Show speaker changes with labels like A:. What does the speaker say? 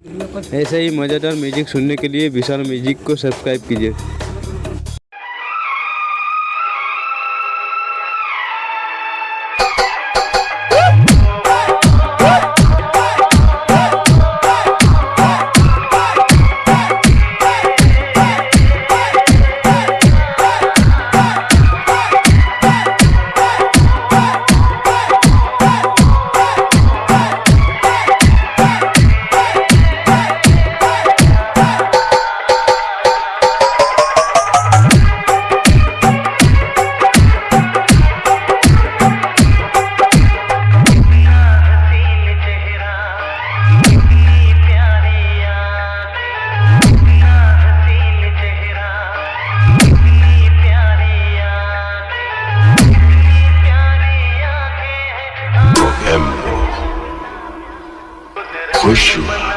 A: ऐसे ही मज़ेदार म्यूज़िक सुनने के लिए विशाल म्यूज़िक को सब्सक्राइब कीजिए।
B: push you.